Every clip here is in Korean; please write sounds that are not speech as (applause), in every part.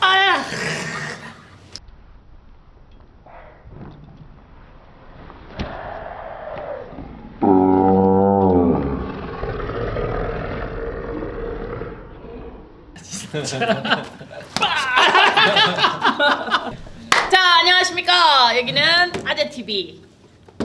아! 자, 안녕하십니까. 여기는 아재TV.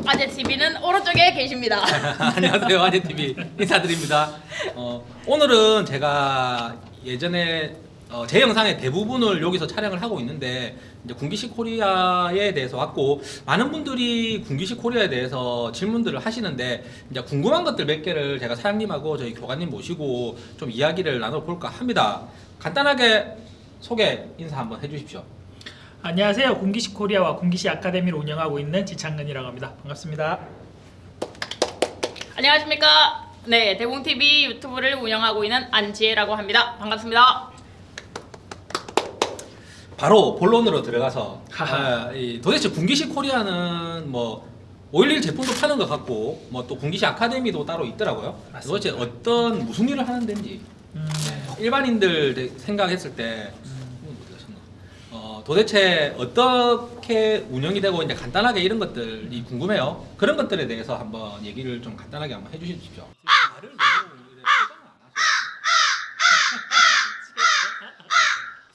아재TV는 오른쪽에 계십니다. (laughs) 안녕하세요 아재TV 인사드립니다 어, 오늘은 제가 예전에 어, 제 영상의 대부분을 여기서 촬영을 하고 있는데 이제 군기식 코리아에 대해서 왔고 많은 분들이 군기식 코리아에 대해서 질문들을 하시는데 이제 궁금한 것들 몇 개를 제가 사장님하고 저희 교관님 모시고 좀 이야기를 나눠볼까 합니다 간단하게 소개 인사 한번 해주십시오 안녕하세요. 군기시 코리아와 군기시 아카데미를 운영하고 있는 지창근이라고 합니다. 반갑습니다. 안녕하십니까. 네, 대공TV 유튜브를 운영하고 있는 안지혜라고 합니다. 반갑습니다. 바로 본론으로 들어가서. 아, 이 도대체 군기식 코리아는 뭐511 제품도 파는 것 같고 뭐 또 군기식 아카데미도 따로 있더라고요. 도대체 어떤 무슨 일을 하는 데인지 음, 네, 일반인들 생각했을 때 음, 가셨나? 어, 도대체 어떻게 운영이 되고 이제 간단하게 이런 것들이 궁금해요. 그런 것들에 대해서 한번 얘기를 좀 간단하게 한번 해주십시오. 말을 너무 이래 포장을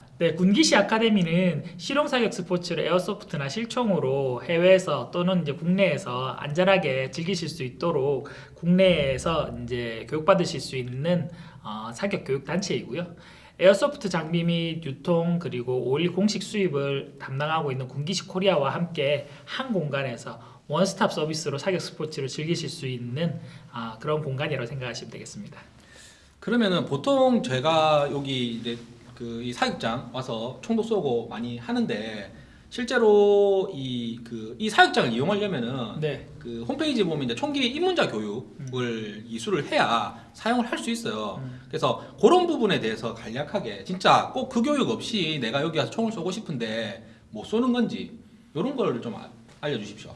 안 네, 군기시 아카데미는 실용 사격 스포츠를 airsoft나 실총으로 해외에서 또는 이제 국내에서 안전하게 즐기실 수 있도록 국내에서 이제 교육받으실 수 있는 어, 사격 교육 단체이고요. airsoft 장비 및 유통 그리고 5.1 공식 수입을 담당하고 있는 군기시 코리아와 함께 한 공간에서 원스톱 서비스로 사격 스포츠를 즐기실 수 있는 아, 그런 공간이라고 생각하시면 되겠습니다. 그러면은 보통 제가 여기 이제 그 이 사육장 와서 총도 쏘고 많이 하는데 실제로 이 그 이 사육장을 이용하려면은 네. 그 홈페이지 보면 이제 총기 입문자 교육을 이수를 해야 사용을 할 수 있어요. 음. 그래서 그런 부분에 대해서 간략하게 진짜 꼭 그 교육 없이 내가 여기 와서 총을 쏘고 싶은데 못 쏘는 건지 이런 걸 좀 알려주십시오.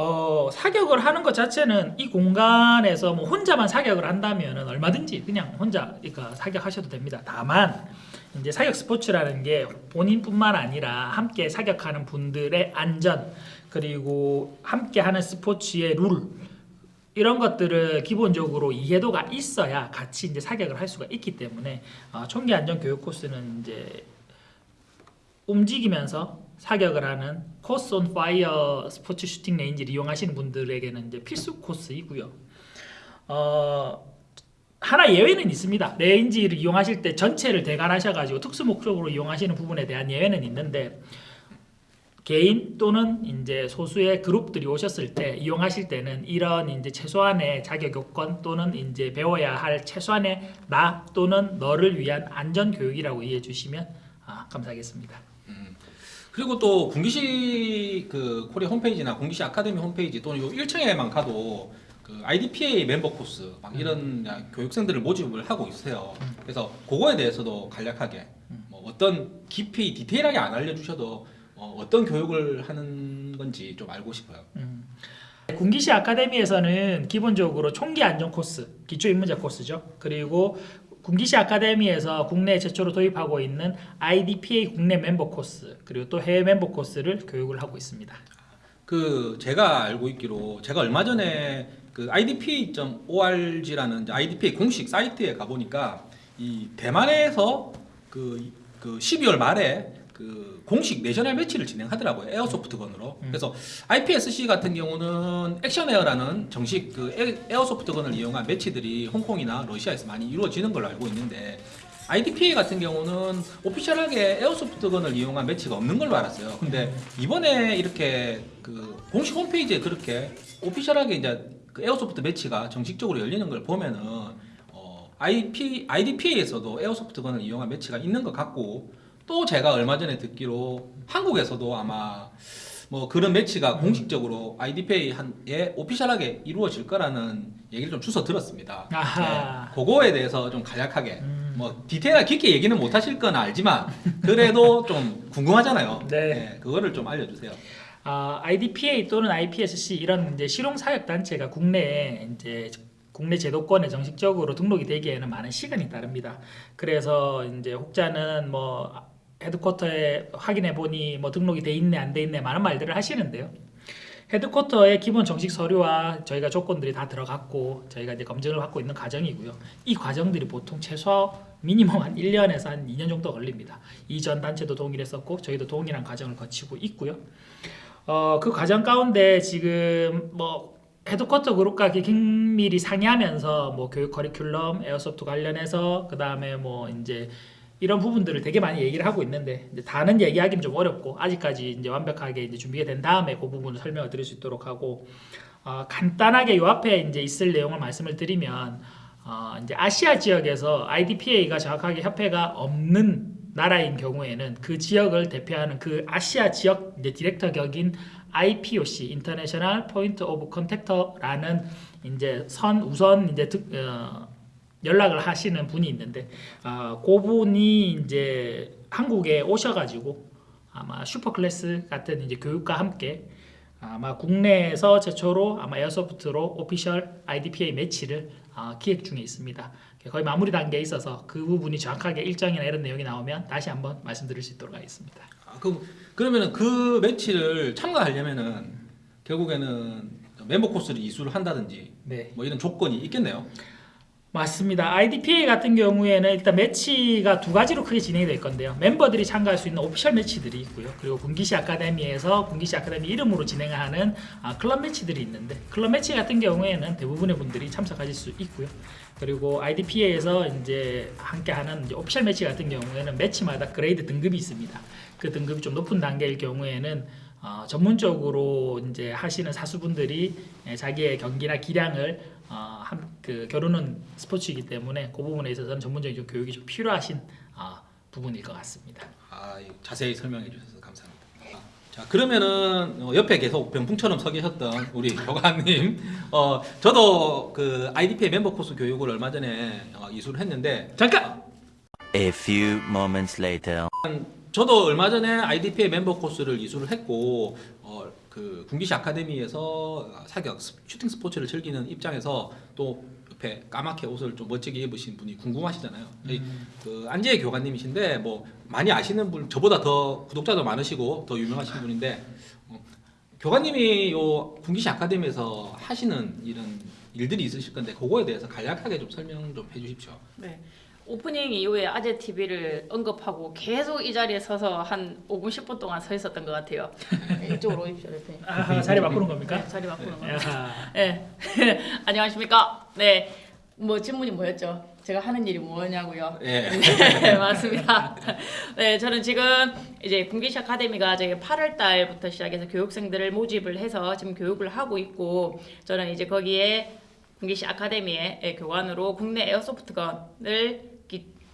어, 사격을 하는 것 자체는 이 공간에서 뭐 혼자만 사격을 한다면 얼마든지 그냥 혼자 그러니까 사격하셔도 됩니다. 다만 이제 사격 스포츠라는 게 본인뿐만 아니라 함께 사격하는 분들의 안전 그리고 함께 하는 스포츠의 룰 이런 것들을 기본적으로 이해도가 있어야 같이 이제 사격을 할 수가 있기 때문에 어, 총기 안전 교육 코스는 이제 움직이면서 사격을 하는 course of fire sports shooting range를 이용하시는 분들에게는 이제 필수 코스이고요. 어, 하나 예외는 있습니다. range를 이용하실 때 전체를 대관하셔가지고 특수 목적으로 이용하시는 부분에 대한 예외는 있는데 개인 또는 이제 소수의 그룹들이 오셨을 때 이용하실 때는 이런 이제 최소한의 자격 요건 또는 이제 배워야 할 최소한의 나 또는 너를 위한 안전 교육이라고 이해해 주시면 아, 감사하겠습니다. 그리고 또 군기시 그 코리아 홈페이지나 군기시 아카데미 홈페이지 또는 요 1층에만 가도 그 IDPA 멤버 코스 막 이런 교육생들을 모집을 하고 있어요. 그래서 그거에 대해서도 간략하게 뭐 어떤 깊이 디테일하게 안 알려주셔도 어, 어떤 교육을 하는 건지 좀 알고 싶어요. 음. 군기시 아카데미에서는 기본적으로 총기 안전 코스, 기초 입문자 코스죠. 그리고 군기시 아카데미에서 국내 최초로 도입하고 있는 IDPA 국내 멤버 코스, 그리고 또 해외 멤버 코스를 교육을 하고 있습니다. 그 제가 알고 있기로 제가 얼마 전에 그 idpa.org라는 IDPA 공식 사이트에 가보니까 이 대만에서 그, 그 12월 말에 그 공식 내셔널 매치를 진행하더라고요 에어소프트건으로 음. 그래서 IPSC 같은 경우는 액션에어라는 정식 그 에- 에어소프트건을 이용한 매치들이 홍콩이나 러시아에서 많이 이루어지는 걸로 알고 있는데 IDPA 같은 경우는 오피셜하게 에어소프트건을 이용한 매치가 없는 걸로 알았어요. 근데 이번에 이렇게 그 공식 홈페이지에 그렇게 official하게 이제 그 airsoft 매치가 정식적으로 열리는 걸 보면은 어, IP, IDPA에서도 airsoft gun을 이용한 매치가 있는 것 같고 또 제가 얼마 전에 듣기로 한국에서도 아마 뭐 그런 매치가 공식적으로 IDPA에 official하게 이루어질 거라는 얘기를 좀 주워 들었습니다. 아하. 네, 그거에 대해서 좀 간략하게 음. 뭐 디테일하게 깊게 얘기는 못 하실 건 알지만 그래도 좀 궁금하잖아요. 네. 그거를 좀 알려주세요. 아, IDPA 또는 IPSC 이런 이제 실용 사격 단체가 국내에 이제 국내 제도권에 정식적으로 등록이 되기에는 많은 시간이 따릅니다. 그래서 이제 혹자는 뭐 헤드쿼터에 확인해 보니 뭐 등록이 돼 있네 안 돼 있네 많은 말들을 하시는데요. 헤드쿼터의 기본 정식 서류와 저희가 조건들이 다 들어갔고 저희가 이제 검증을 받고 있는 과정이고요. 이 과정들이 보통 최소 미니멈 한 1년에서 한 2년 정도 걸립니다. 이전 단체도 동일했었고 저희도 동일한 과정을 거치고 있고요. 어, 그 과정 가운데 지금 뭐 헤드쿼터 그룹과 긴밀히 상의하면서 뭐 교육 커리큘럼, 에어소프트 관련해서 그 다음에 뭐 이제 이런 부분들을 되게 많이 얘기를 하고 있는데 이제 다는 얘기하기는 좀 어렵고 아직까지 이제 완벽하게 이제 준비가 된 다음에 그 부분을 설명을 드릴 수 있도록 하고 어, 간단하게 요 앞에 이제 있을 내용을 말씀을 드리면 어, 이제 아시아 지역에서 IDPA가 정확하게 협회가 없는 나라인 경우에는 그 지역을 대표하는 그 아시아 지역 디렉터 격인 IPOC (International Point of Contact라는 이제 선 우선 이제 득, 어, 연락을 하시는 분이 있는데 아, 그 분이 이제 한국에 오셔가지고 아마 슈퍼클래스 같은 이제 교육과 함께 아마 국내에서 최초로 아마 airsoft로 official IDPA 매치를 아, 기획 중에 있습니다. 거의 마무리 단계에 있어서 그 부분이 정확하게 일정이나 이런 내용이 나오면 다시 한번 말씀드릴 수 있도록 하겠습니다. 아, 그 그러면은 그 매치를 참가하려면은 결국에는 멤버 코스를 이수를 한다든지 네. 뭐 이런 조건이 있겠네요. 맞습니다. IDPA 같은 경우에는 일단 매치가 두 가지로 크게 진행이 될 건데요. 멤버들이 참가할 수 있는 official 매치들이 있고요. 그리고 군기시 아카데미에서 군기시 아카데미 이름으로 진행하는 아, 클럽 매치들이 있는데 클럽 매치 같은 경우에는 대부분의 분들이 참석하실 수 있고요. 그리고 IDPA에서 이제 함께하는 이제 official 매치 같은 경우에는 매치마다 grade 등급이 있습니다. 그 등급이 좀 높은 단계일 경우에는 어, 전문적으로 이제 하시는 사수분들이 예, 자기의 경기나 기량을 어, 한, 그 겨루는 스포츠이기 때문에 그 부분에 있어서는 전문적인 좀 교육이 좀 필요하신 어, 부분일 것 같습니다. 아, 이 자세히 설명해 주셔서 감사합니다. 아, 자 그러면은 어, 옆에 계속 병풍처럼 서 계셨던 우리 (laughs) 교관님, 어 저도 그 IDPA 멤버 코스 교육을 얼마 전에 어, 이수를 했는데 잠깐 A few moments later. 저도 얼마 전에 IDPA 멤버 코스를 이수를 했고 어, 그 군기시 아카데미에서 사격 스- 슈팅 스포츠를 즐기는 입장에서 또 옆에 까맣게 옷을 좀 멋지게 입으신 분이 궁금하시잖아요. 저희 그 안재희 교관님이신데 뭐 많이 아시는 분 저보다 더 구독자도 많으시고 더 유명하신 분인데 어, 교관님이 요 군기시 아카데미에서 하시는 이런 일들이 있으실 건데 그거에 대해서 간략하게 좀 설명 좀 해주십시오. 네. 오프닝 이후에 아재 TV를 언급하고 계속 이 자리에 서서 한 5분 10분 동안 서 있었던 것 같아요. 네, 이쪽으로 오십시오, 대표님. 아, 자리 바꾸는 겁니까? 네, 자리 바꾸는 거. 야, 네. (laughs) 안녕하십니까? 네. 뭐 질문이 뭐였죠? 제가 하는 일이 뭐냐고요? 예. (laughs) 네, 맞습니다. 네, 저는 지금 이제 군기시 아카데미가 저희 8월 달부터 시작해서 교육생들을 모집을 해서 지금 교육을 하고 있고 저는 이제 거기에 군기시 아카데미의 예, 교관으로 국내 에어소프트건을 기-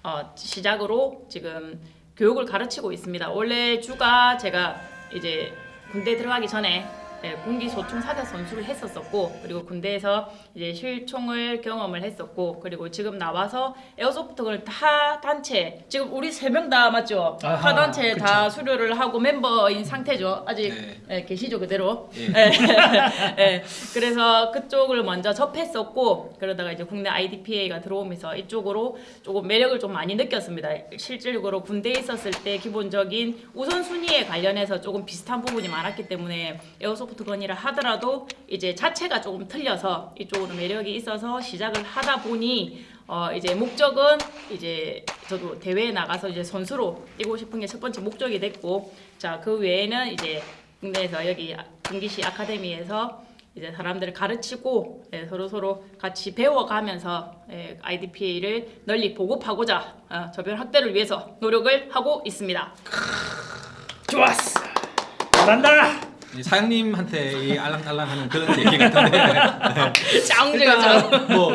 어, 시작으로 지금 교육을 가르치고 있습니다. 원래 주가 제가 이제 군대 들어가기 전에 예, 군기 소총 사격 선수를 했었었고 그리고 군대에서 이제 실총을 경험을 했었고 그리고 지금 나와서 에어소프트건을 다 단체 지금 우리 세 명 다 맞죠? 아하, 다 단체 그쵸. 다 수료를 하고 멤버인 상태죠. 아직 네. 예, 계시죠 그대로. 예. 예. (laughs) 예. 그래서 그쪽을 먼저 접했었고 그러다가 이제 국내 IDPA가 들어오면서 이쪽으로 조금 매력을 좀 많이 느꼈습니다. 실질적으로 군대에 있었을 때 기본적인 우선순위에 관련해서 조금 비슷한 부분이 많았기 때문에 에어소프트 건이라 하더라도 이제 자체가 조금 틀려서 이쪽으로 매력이 있어서 시작을 하다 보니 어 이제 목적은 이제 저도 대회에 나가서 이제 선수로 뛰고 싶은 게 첫 번째 목적이 됐고 자 그 외에는 이제 국내에서 여기 군기시 아카데미에서 이제 사람들을 가르치고 예, 서로 서로 같이 배워가면서 예, IDPA를 널리 보급하고자 어, 저변 확대를 위해서 노력을 하고 있습니다. 좋았어. 잘한다. 이 사장님한테 이 알랑알랑하는 그런 얘기 같은데 (laughs) 짱제가 일단 뭐,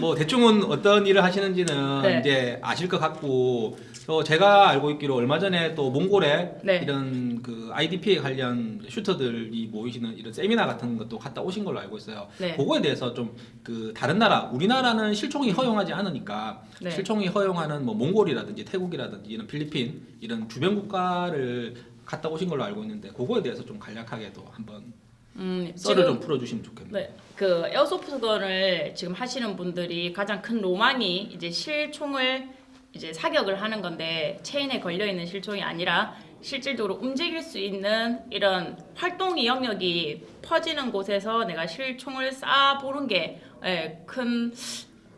뭐 대충은 어떤 일을 하시는지는 네. 이제 아실 것 같고 또 제가 알고 있기로 얼마 전에 또 몽골에 네. 이런 그 IDP에 관련 슈터들이 모이시는 이런 세미나 같은 것도 갔다 오신 걸로 알고 있어요. 네. 그거에 대해서 좀 그 다른 나라 우리나라는 실총이 허용하지 않으니까 네. 실총이 허용하는 뭐 몽골이라든지 태국이라든지 이런 필리핀 이런 주변 국가를 갔다 오신 걸로 알고 있는데 그거에 대해서 좀 간략하게도 한번 음, 썰을 지금 좀 풀어주시면 좋겠네요. 네, 그 에어소프트건을 지금 하시는 분들이 가장 큰 로망이 이제 실총을 이제 사격을 하는 건데 체인에 걸려 있는 실총이 아니라 실질적으로 움직일 수 있는 이런 활동이 영역이 퍼지는 곳에서 내가 실총을 쏴 보는 게큰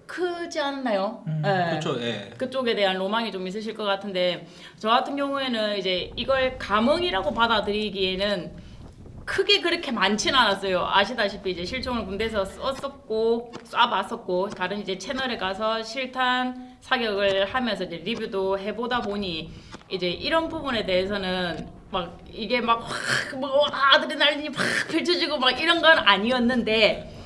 크지 않나요? 음, 예. 그렇죠. 예. 그쪽에 대한 로망이 좀 있으실 것 같은데 저 같은 경우에는 이제 이걸 감흥이라고 받아들이기에는 크게 그렇게 많지는 않았어요. 아시다시피 이제 실총을 군대에서 썼었고 쏴봤었고 다른 이제 채널에 가서 실탄 사격을 하면서 이제 리뷰도 해보다 보니 이제 이런 부분에 대해서는 막 이게 막뭐 아드레날린이 막 펼쳐지고 막 이런 건 아니었는데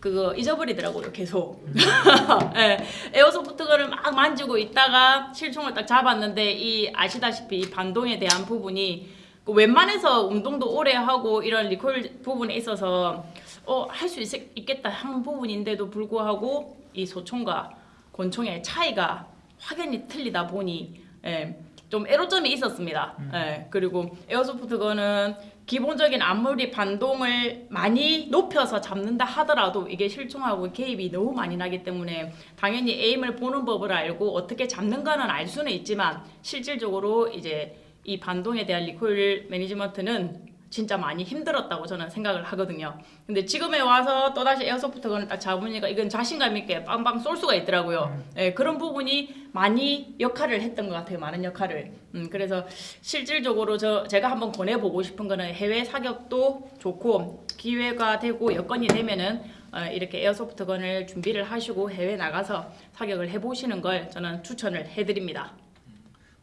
그거 잊어버리더라고요 계속. (laughs) 예, 에어소프트건을 막 만지고 있다가 실총을 딱 잡았는데 이 아시다시피 이 반동에 대한 부분이 그 웬만해서 운동도 오래 하고 이런 리콜 부분에 있어서 어 할 수 있겠다 하는 부분인데도 불구하고 이 소총과 권총의 차이가 확연히 틀리다 보니 예, 좀 애로점이 있었습니다. 예, 그리고 에어소프트건은 기본적인 아무리 반동을 많이 높여서 잡는다 하더라도 이게 실총하고 개입이 너무 많이 나기 때문에 당연히 에임을 보는 법을 알고 어떻게 잡는가는 알 수는 있지만 실질적으로 이제 이 반동에 대한 리콜 매니지먼트는 진짜 많이 힘들었다고 저는 생각을 하거든요. 근데 지금에 와서 또다시 에어소프트건을 딱 잡으니까 이건 자신감 있게 빵빵 쏠 수가 있더라고요. 예, 그런 부분이 많이 역할을 했던 것 같아요. 많은 역할을. 음, 그래서 실질적으로 저 제가 한번 권해보고 싶은 거는 해외 사격도 좋고 기회가 되고 여건이 되면은 어, 이렇게 에어소프트건을 준비를 하시고 해외 나가서 사격을 해보시는 걸 저는 추천을 해드립니다.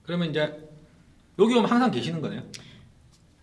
그러면 이제 여기 오면 항상 계시는 거네요.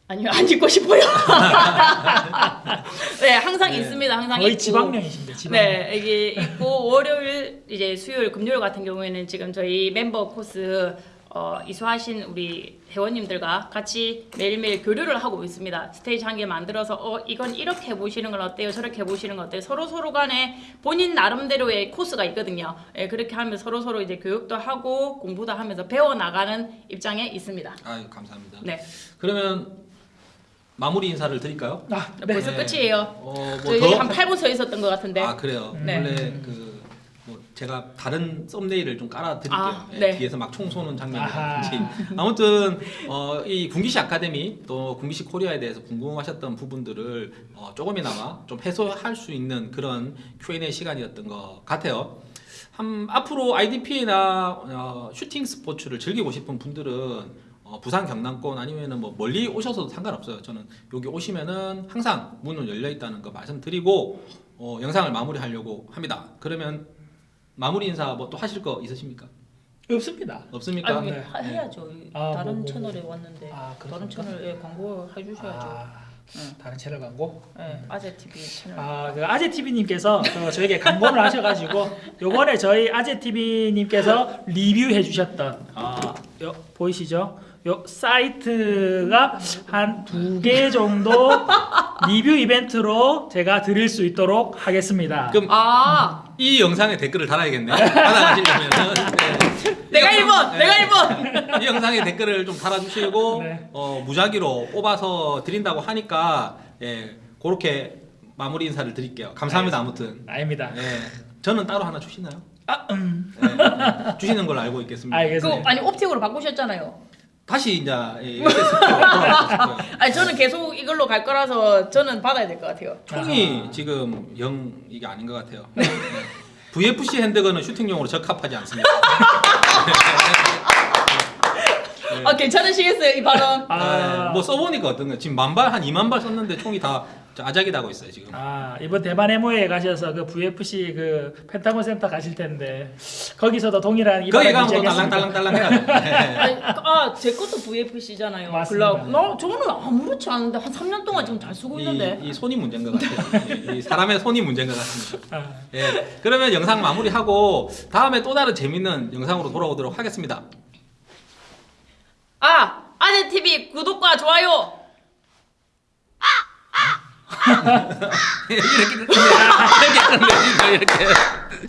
아니요 안 입고 싶어요. (laughs) 네 항상 네. 있습니다. 항상 거의 있고. 지방령이신데 지방령. 네, 이게 있고 월요일 이제 수요일 금요일 같은 경우에는 지금 저희 멤버 코스 어, 이수하신 우리 회원님들과 같이 매일매일 교류를 하고 있습니다. 스테이지 한 개 만들어서 어 이건 이렇게 해보시는 건 어때요? 저렇게 해보시는 건 어때요? 서로 서로 간에 본인 나름대로의 코스가 있거든요. 예, 그렇게 하면 서로 서로 이제 교육도 하고 공부도 하면서 배워 나가는 입장에 있습니다. 아 감사합니다. 네, 그러면 마무리 인사를 드릴까요? 아, 네. 벌써 네. 끝이에요. 어, 저희 뭐 더? 한 8분 서 있었던 것 같은데. 아 그래요. 네. 원래 그뭐 제가 다른 썸네일을 좀 깔아 드릴게요. 아, 예, 네. 뒤에서 막 총 쏘는. 장면이라든지 아무튼 어, 이 군기시 아카데미 또 군기시 코리아에 대해서 궁금하셨던 부분들을 어, 조금이나마 좀 해소할 수 있는 그런 Q&A 시간이었던 것 같아요. 한, 앞으로 IDP나 어, 슈팅 스포츠를 즐기고 싶은 분들은 어, 부산 경남권 아니면은 뭐 멀리 오셔서도 상관없어요. 저는 여기 오시면은 항상 문은 열려 있다는 거 말씀드리고 어, 영상을 마무리하려고 합니다. 그러면 마무리 인사 뭐 또 하실 거 있으십니까? 없습니다. 없습니까? 아니, 네. 하- 해야죠. 아, 다른 뭐, 뭐, 채널에 왔는데 아, 다른 그렇습니까? 채널에 광고 해주셔야죠. 아, 응. 다른 채널 광고. 네, 아재 TV 채널. 아, 그 아재 TV님께서 저에게 강권을 하셔가지고 요번에 저희 아재 TV님께서 리뷰해 주셨던 아, 요, 보이시죠? 요 사이트가 한 두 개 정도 (laughs) 리뷰 이벤트로 제가 드릴 수 있도록 하겠습니다. 그럼 아, 이 영상에 댓글을 달아야겠네. 받아가시려면 (laughs) 네. 내가 이 영상- 1번, 내가 1번. (laughs) 이 영상에 댓글을 좀 달아주시고 네. 어, 무작위로 뽑아서 드린다고 하니까 예, 그렇게 마무리 인사를 드릴게요. 감사합니다. 아무튼 아닙니다. 예, 저는 따로 하나 주시나요? 아, 음. 예, 주시는 걸로 알고 있겠습니다. 그 알겠습니다. 아니 옵틱으로 바꾸셨잖아요. 다시 이제 예. 아니 저는 계속 이걸로 갈 거라서 저는 받아야 될 것 같아요. 총이 지금 영 이게 아닌 것 같아요. 네. VFC 핸드건은 슈팅용으로 적합하지 않습니다. 네. 아 괜찮으시겠어요 이 발언? 아, 네, 뭐 써보니까 어떤가 지금 만발 한 2만 발 썼는데 총이 다 아작이 나고 있어요 지금. 아 이번 대만 에모에 가셔서 그 VFC 그 펜타곤 센터 가실 텐데 거기서도 동일한 거기 가면 또. 달랑달랑달랑 해야 돼. 네. 아니, 아제 것도 VFC잖아요. 맞습니다. 나 저는 아무렇지 않은데 한 3년 동안 지금 잘 쓰고 있는데. 이, 이 손이 문제인 것 같아요. (laughs) 이, 이 사람의 손이 문제인 것 같습니다. 아, 예, 그러면 영상 마무리하고 다음에 또 다른 재밌는 영상으로 돌아오도록 하겠습니다. 아 아재 TV 구독과 좋아요. (laughs) 이렇게 이렇게 이렇게 이렇게